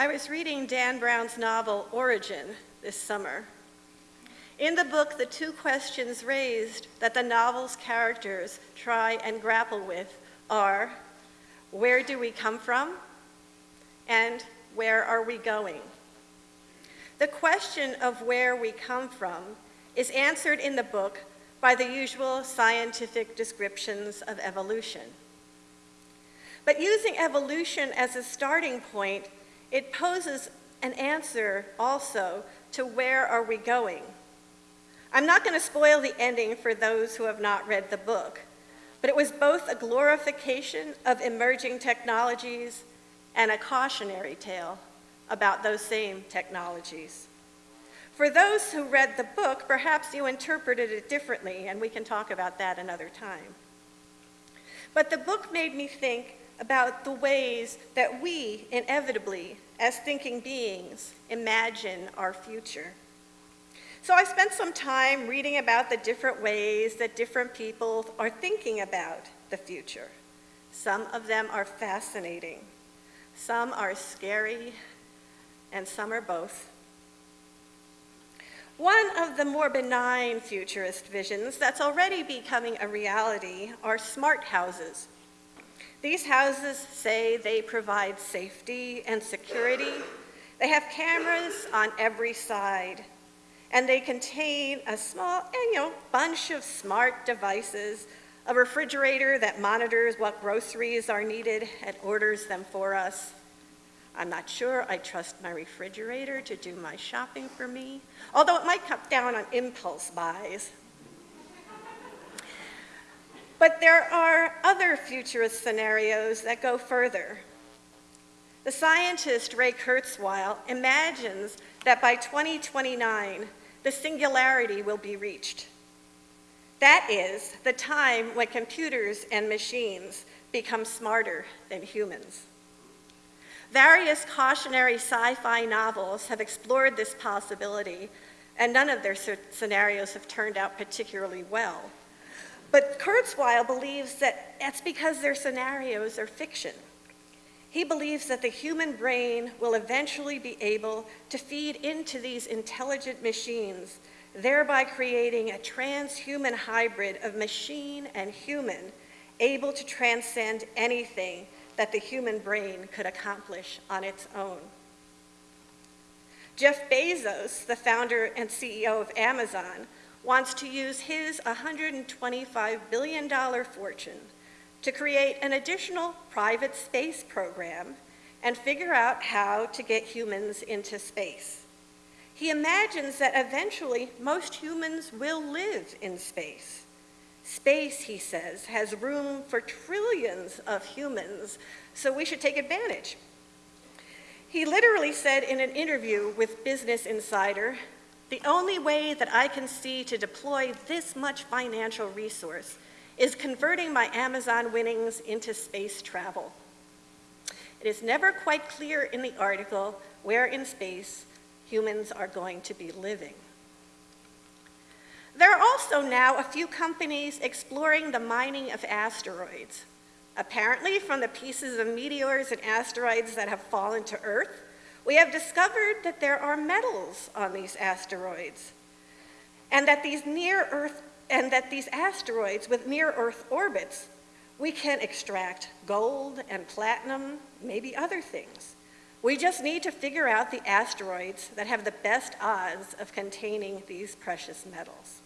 I was reading Dan Brown's novel Origin this summer. In the book, the two questions raised that the novel's characters try and grapple with are, where do we come from? And where are we going? The question of where we come from is answered in the book by the usual scientific descriptions of evolution. But using evolution as a starting point, it poses an answer also to where are we going? I'm not going to spoil the ending for those who have not read the book, but it was both a glorification of emerging technologies and a cautionary tale about those same technologies. For those who read the book, perhaps you interpreted it differently, and we can talk about that another time. But the book made me think about the ways that we, inevitably, as thinking beings, imagine our future. So I spent some time reading about the different ways that different people are thinking about the future. Some of them are fascinating, some are scary, and some are both. One of the more benign futurist visions that's already becoming a reality are smart houses. These houses say they provide safety and security. They have cameras on every side, and they contain a small, you know, bunch of smart devices, a refrigerator that monitors what groceries are needed and orders them for us, I'm not sure I trust my refrigerator to do my shopping for me, although it might cut down on impulse buys. But there are other futurist scenarios that go further. The scientist Ray Kurzweil imagines that by 2029, the singularity will be reached. That is, the time when computers and machines become smarter than humans. Various cautionary sci-fi novels have explored this possibility, and none of their scenarios have turned out particularly well. But Kurzweil believes that that's because their scenarios are fiction. He believes that the human brain will eventually be able to feed into these intelligent machines, thereby creating a transhuman hybrid of machine and human, able to transcend anything that the human brain could accomplish on its own. Jeff Bezos, the founder and CEO of Amazon, wants to use his $125 billion fortune to create an additional private space program and figure out how to get humans into space. He imagines that eventually most humans will live in space. Space, he says, has room for trillions of humans, so we should take advantage. He literally said in an interview with Business Insider, the only way that I can see to deploy this much financial resource is converting my Amazon winnings into space travel. It is never quite clear in the article where in space humans are going to be living. There are also now a few companies exploring the mining of asteroids. Apparently, from the pieces of meteors and asteroids that have fallen to Earth, we have discovered that there are metals on these asteroids, and that these near Earth and that these asteroids with near Earth orbits, we can extract gold and platinum, maybe other things. We just need to figure out the asteroids that have the best odds of containing these precious metals.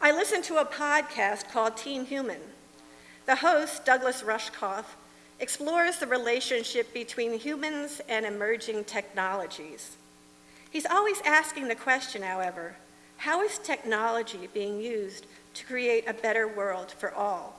I listened to a podcast called Team Human. The host, Douglas Rushkoff, explores the relationship between humans and emerging technologies. He's always asking the question, however, how is technology being used to create a better world for all?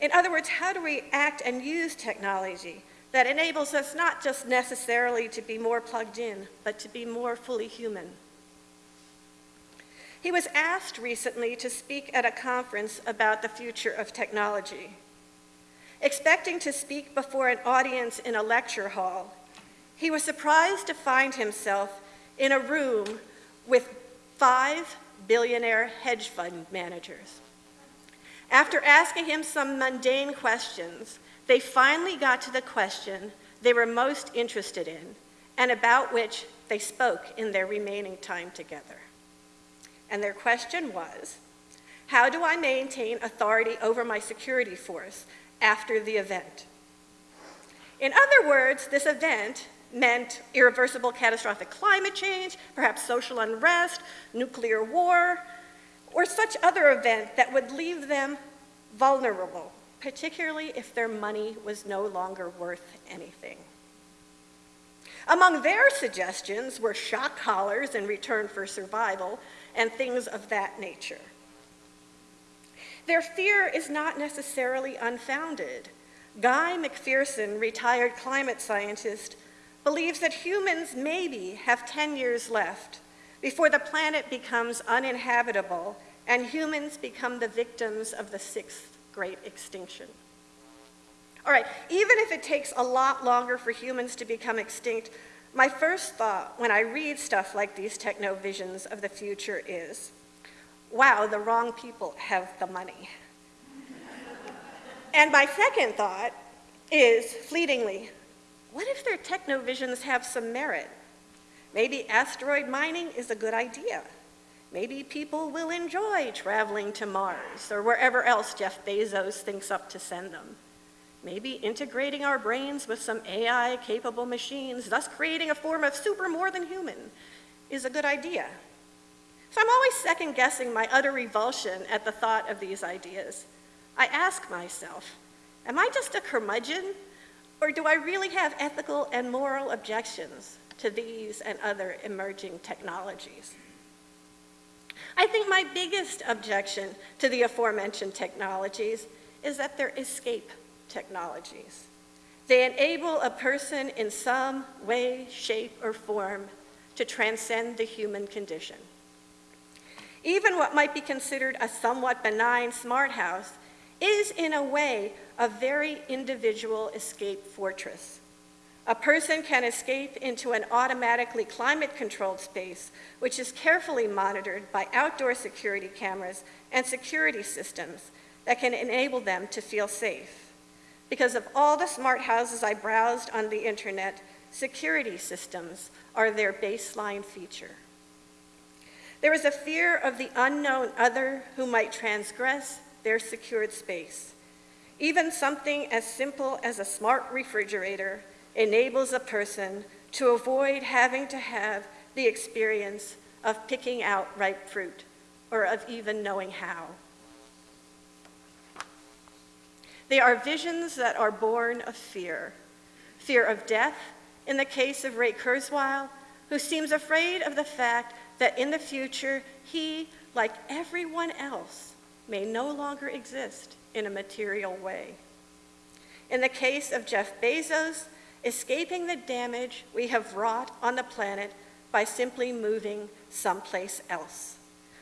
In other words, how do we act and use technology that enables us not just necessarily to be more plugged in, but to be more fully human? He was asked recently to speak at a conference about the future of technology. Expecting to speak before an audience in a lecture hall, he was surprised to find himself in a room with five billionaire hedge fund managers. After asking him some mundane questions, they finally got to the question they were most interested in and about which they spoke in their remaining time together. And their question was, how do I maintain authority over my security force after the event? In other words, this event meant irreversible catastrophic climate change, perhaps social unrest, nuclear war, or such other event that would leave them vulnerable, particularly if their money was no longer worth anything. Among their suggestions were shock collars in return for survival and things of that nature. Their fear is not necessarily unfounded. Guy McPherson, retired climate scientist, believes that humans maybe have 10 years left before the planet becomes uninhabitable and humans become the victims of the sixth great extinction. All right, even if it takes a lot longer for humans to become extinct, my first thought when I read stuff like these techno visions of the future is, wow, the wrong people have the money. and my second thought is, fleetingly, what if their techno visions have some merit? Maybe asteroid mining is a good idea. Maybe people will enjoy traveling to Mars or wherever else Jeff Bezos thinks up to send them. Maybe integrating our brains with some AI-capable machines, thus creating a form of super more than human, is a good idea. So I'm always second-guessing my utter revulsion at the thought of these ideas. I ask myself, am I just a curmudgeon, or do I really have ethical and moral objections to these and other emerging technologies? I think my biggest objection to the aforementioned technologies is that they're escape technologies. They enable a person in some way, shape, or form to transcend the human condition. Even what might be considered a somewhat benign smart house is, in a way, a very individual escape fortress. A person can escape into an automatically climate-controlled space, which is carefully monitored by outdoor security cameras and security systems that can enable them to feel safe. Because of all the smart houses I browsed on the internet, security systems are their baseline feature. There is a fear of the unknown other who might transgress their secured space. Even something as simple as a smart refrigerator enables a person to avoid having to have the experience of picking out ripe fruit or of even knowing how. They are visions that are born of fear. Fear of death, in the case of Ray Kurzweil, who seems afraid of the fact that in the future he, like everyone else, may no longer exist in a material way. In the case of Jeff Bezos, escaping the damage we have wrought on the planet by simply moving someplace else,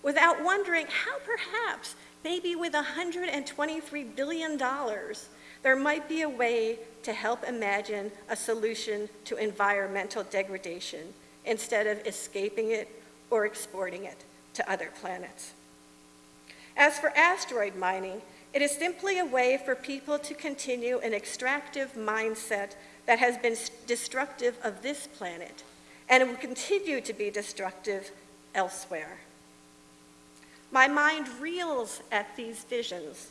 without wondering how perhaps, maybe with $123 billion, there might be a way to help imagine a solution to environmental degradation instead of escaping it or exporting it to other planets. As for asteroid mining, it is simply a way for people to continue an extractive mindset that has been destructive of this planet and it will continue to be destructive elsewhere. My mind reels at these visions.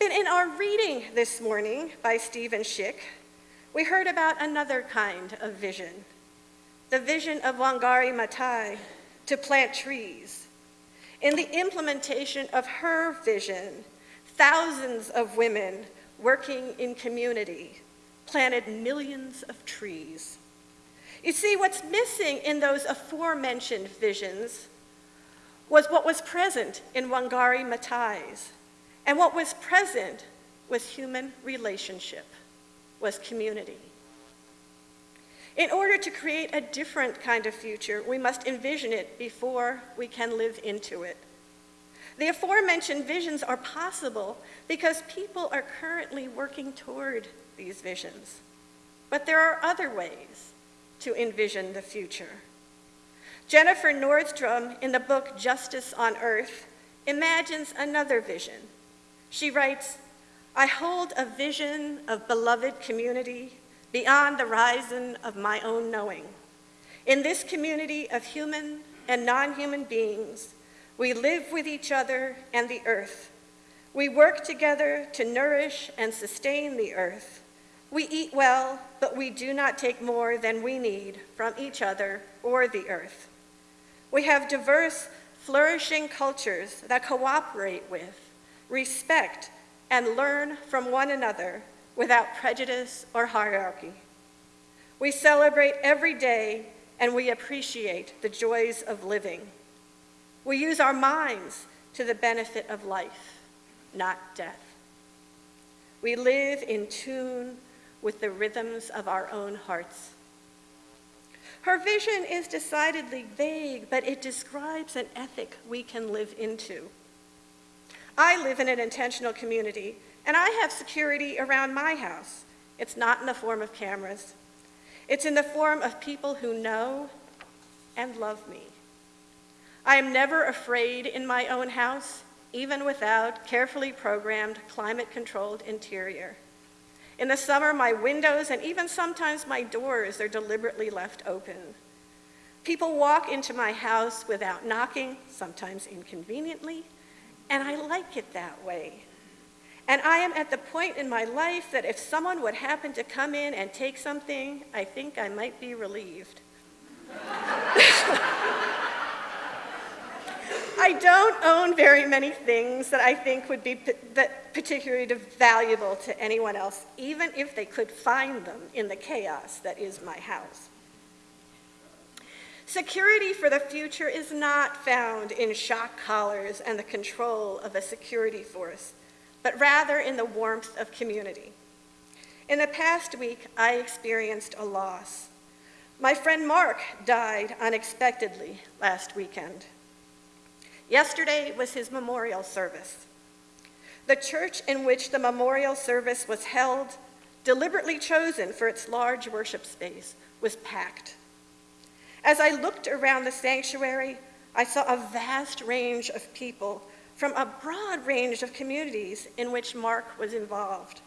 Then in our reading this morning by Stephen Shick, we heard about another kind of vision, the vision of Wangari Maathai to plant trees. In the implementation of her vision, thousands of women working in community planted millions of trees. You see, what's missing in those aforementioned visions was what was present in Wangari Maathai's. And what was present was human relationship, was community. In order to create a different kind of future, we must envision it before we can live into it. The aforementioned visions are possible because people are currently working toward these visions. But there are other ways to envision the future. Jennifer Nordstrom, in the book Justice on Earth, imagines another vision. She writes, I hold a vision of beloved community beyond the horizon of my own knowing. In this community of human and non-human beings, we live with each other and the earth. We work together to nourish and sustain the earth. We eat well, but we do not take more than we need from each other or the earth. We have diverse, flourishing cultures that cooperate with, respect, and learn from one another without prejudice or hierarchy. We celebrate every day and we appreciate the joys of living. We use our minds to the benefit of life, not death. We live in tune with the rhythms of our own hearts. Her vision is decidedly vague, but it describes an ethic we can live into. I live in an intentional community, and I have security around my house. It's not in the form of cameras. It's in the form of people who know and love me. I am never afraid in my own house, even without carefully programmed, climate-controlled interior. In the summer, my windows and even sometimes my doors are deliberately left open. People walk into my house without knocking, sometimes inconveniently, and I like it that way. And I am at the point in my life that if someone would happen to come in and take something, I think I might be relieved. I don't own very many things that I think would be that particularly valuable to anyone else, even if they could find them in the chaos that is my house. Security for the future is not found in shock collars and the control of a security force but rather in the warmth of community. In the past week, I experienced a loss. My friend Mark died unexpectedly last weekend. Yesterday was his memorial service. The church in which the memorial service was held, deliberately chosen for its large worship space, was packed. As I looked around the sanctuary, I saw a vast range of people from a broad range of communities in which Mark was involved.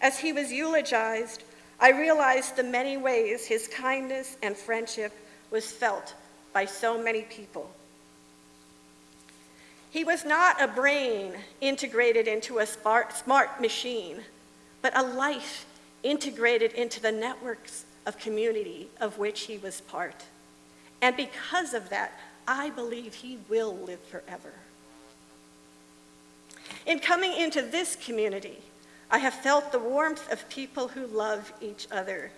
As he was eulogized, I realized the many ways his kindness and friendship was felt by so many people. He was not a brain integrated into a smart machine, but a life integrated into the networks of community of which he was part. And because of that, I believe he will live forever. In coming into this community, I have felt the warmth of people who love each other.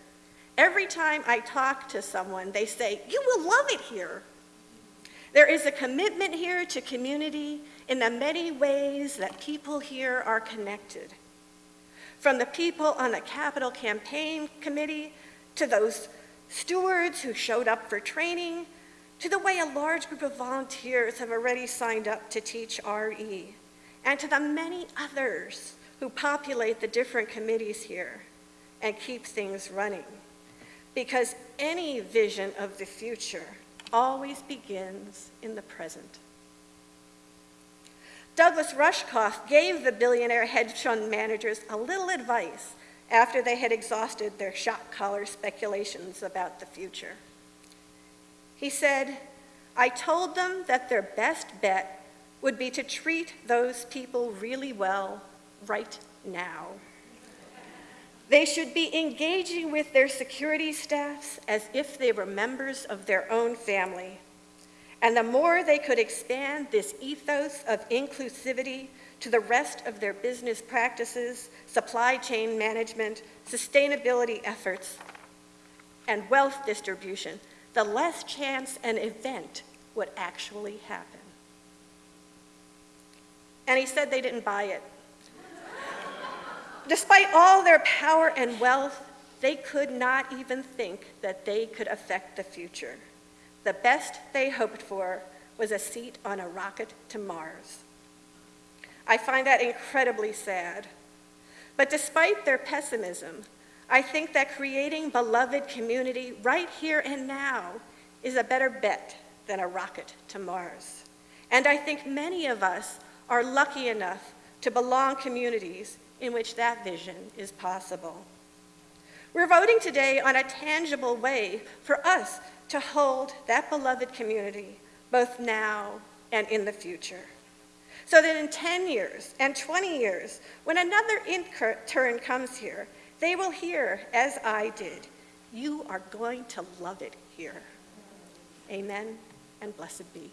Every time I talk to someone, they say, you will love it here. There is a commitment here to community in the many ways that people here are connected. From the people on the Capital Campaign Committee to those stewards who showed up for training, to the way a large group of volunteers have already signed up to teach RE and to the many others who populate the different committees here and keep things running. Because any vision of the future always begins in the present. Douglas Rushkoff gave the billionaire hedge fund managers a little advice after they had exhausted their shock collar speculations about the future. He said, I told them that their best bet would be to treat those people really well right now. They should be engaging with their security staffs as if they were members of their own family. And the more they could expand this ethos of inclusivity to the rest of their business practices, supply chain management, sustainability efforts, and wealth distribution, the less chance an event would actually happen and he said they didn't buy it. Despite all their power and wealth, they could not even think that they could affect the future. The best they hoped for was a seat on a rocket to Mars. I find that incredibly sad. But despite their pessimism, I think that creating beloved community right here and now is a better bet than a rocket to Mars. And I think many of us are lucky enough to belong communities in which that vision is possible. We're voting today on a tangible way for us to hold that beloved community both now and in the future. So that in 10 years and 20 years, when another intern comes here, they will hear, as I did, you are going to love it here. Amen and blessed be.